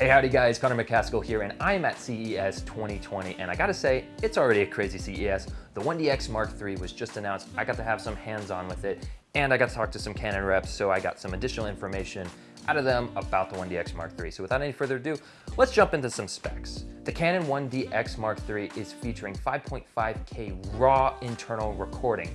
Hey, howdy guys, Connor McCaskill here, and I'm at CES 2020, and I gotta say, it's already a crazy CES. The 1DX Mark III was just announced. I got to have some hands-on with it, and I got to talk to some Canon reps, so I got some additional information out of them about the 1DX Mark III. So without any further ado, let's jump into some specs. The Canon 1DX Mark III is featuring 5.5K RAW internal recording.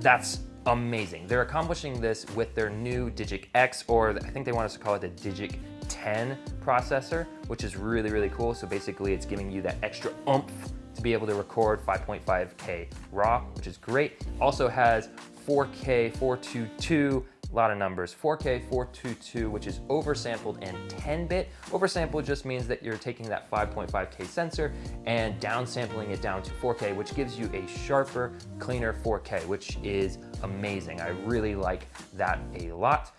That's amazing. They're accomplishing this with their new Digic X, or I think they want us to call it the Digic 10 processor, which is really, really cool. So basically it's giving you that extra oomph to be able to record 5.5K RAW, which is great. Also has 4K 422 a lot of numbers. 4K 422, which is oversampled and 10-bit. Oversampled just means that you're taking that 5.5K sensor and downsampling it down to 4K, which gives you a sharper, cleaner 4K, which is amazing. I really like that a lot.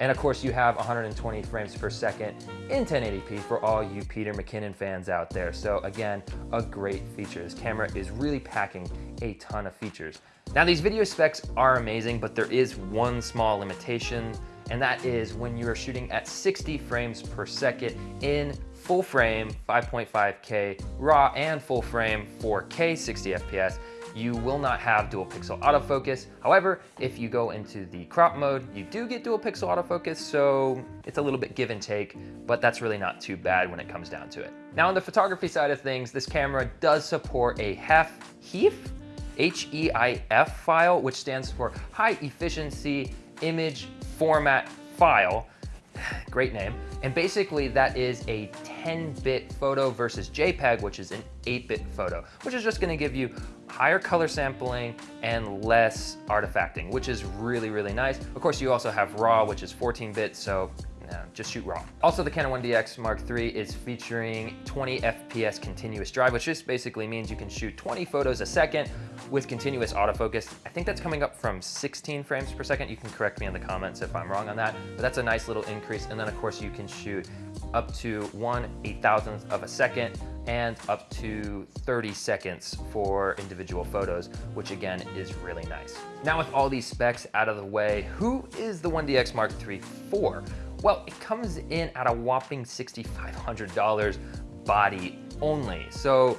And of course you have 120 frames per second in 1080p for all you Peter McKinnon fans out there. So again, a great feature. This camera is really packing a ton of features. Now these video specs are amazing, but there is one small limitation, and that is when you are shooting at 60 frames per second in full frame 5.5K RAW and full frame 4K 60 FPS, you will not have dual pixel autofocus. However, if you go into the crop mode, you do get dual pixel autofocus, so it's a little bit give and take, but that's really not too bad when it comes down to it. Now on the photography side of things, this camera does support a HEF, HEIF, H-E-I-F file, which stands for High Efficiency Image Format File. Great name. And basically that is a 10-bit photo versus JPEG, which is an 8-bit photo, which is just gonna give you higher color sampling and less artifacting, which is really, really nice. Of course, you also have RAW, which is 14-bit, so no, just shoot raw. Also, the Canon 1DX Mark III is featuring 20 FPS continuous drive, which just basically means you can shoot 20 photos a second with continuous autofocus. I think that's coming up from 16 frames per second. You can correct me in the comments if I'm wrong on that, but that's a nice little increase. And then of course you can shoot up to one eight thousandth of a second and up to 30 seconds for individual photos, which again is really nice. Now with all these specs out of the way, who is the 1DX Mark III for? Well, it comes in at a whopping $6,500 body only. So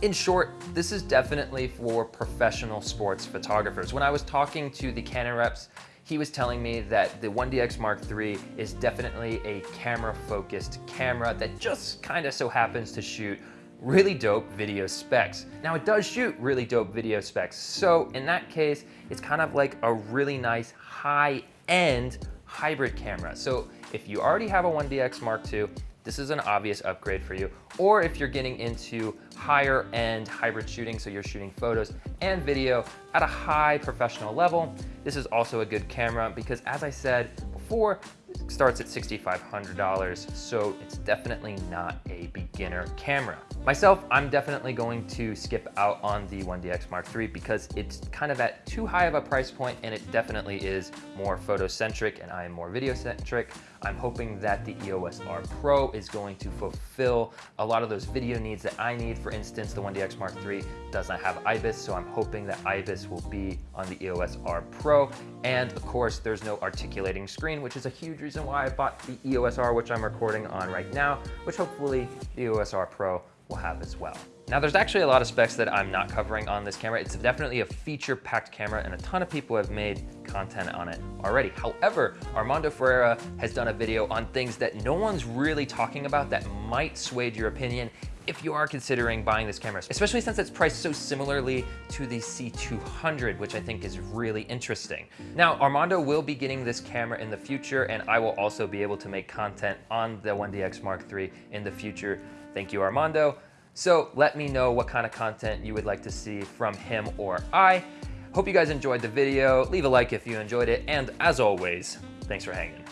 in short, this is definitely for professional sports photographers. When I was talking to the Canon reps, he was telling me that the 1DX Mark III is definitely a camera focused camera that just kind of so happens to shoot really dope video specs. Now it does shoot really dope video specs. So in that case, it's kind of like a really nice high end hybrid camera. So if you already have a 1DX Mark II, this is an obvious upgrade for you. Or if you're getting into higher end hybrid shooting, so you're shooting photos and video at a high professional level, this is also a good camera because as I said before, it starts at $6,500, so it's definitely not beginner camera. Myself, I'm definitely going to skip out on the 1DX Mark III because it's kind of at too high of a price point and it definitely is more photocentric and I am more video centric. I'm hoping that the EOS R Pro is going to fulfill a lot of those video needs that I need. For instance, the 1DX Mark III does not have IBIS, so I'm hoping that IBIS will be on the EOS R Pro. And of course, there's no articulating screen, which is a huge reason why I bought the EOS R, which I'm recording on right now, which hopefully the EOS R Pro will have as well. Now there's actually a lot of specs that I'm not covering on this camera. It's definitely a feature-packed camera and a ton of people have made content on it already. However, Armando Ferreira has done a video on things that no one's really talking about that might sway your opinion if you are considering buying this camera, especially since it's priced so similarly to the C200, which I think is really interesting. Now, Armando will be getting this camera in the future, and I will also be able to make content on the 1DX Mark III in the future. Thank you, Armando. So let me know what kind of content you would like to see from him or I. Hope you guys enjoyed the video. Leave a like if you enjoyed it. And as always, thanks for hanging.